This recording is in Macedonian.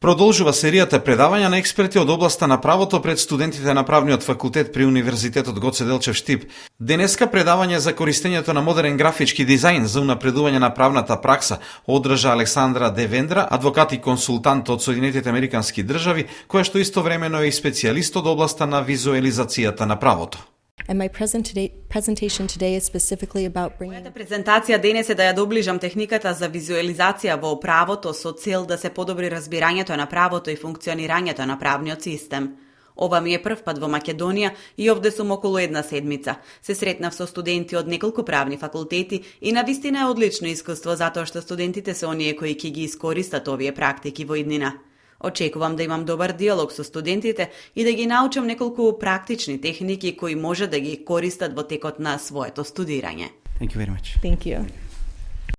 Продолжува серијата предавања на експерти од областа на правото пред студентите на правниот факултет при Универзитетот Гоце Делчев Штип. Денеска предавање за користењето на модерен графички дизајн за унапредување на правната пракса одржа Александра Девендра, адвокат и консултант од Соединетите Американски држави, која што истовремено е и специјалист од областа на визуелизацијата на правото. And my present today, presentation today is specifically about bringing Мојата презентација денес е да ја доближам техниката за визуелизација во правото со цел да се подобри разбирањето на правото и функционирањето на правниот систем. Ова ми е прв пат во Македонија и овде сум околу една седмица. Се сретнав со студенти од неколку правни факултети и на вистина е одлично искуство затоа што студентите се оние кои ќе ги искористат овие практики во иднина. Очекувам да имам добар диалог со студентите и да ги научам неколку практични техники кои може да ги користат во текот на своето студирање. Thank you very much. Thank you.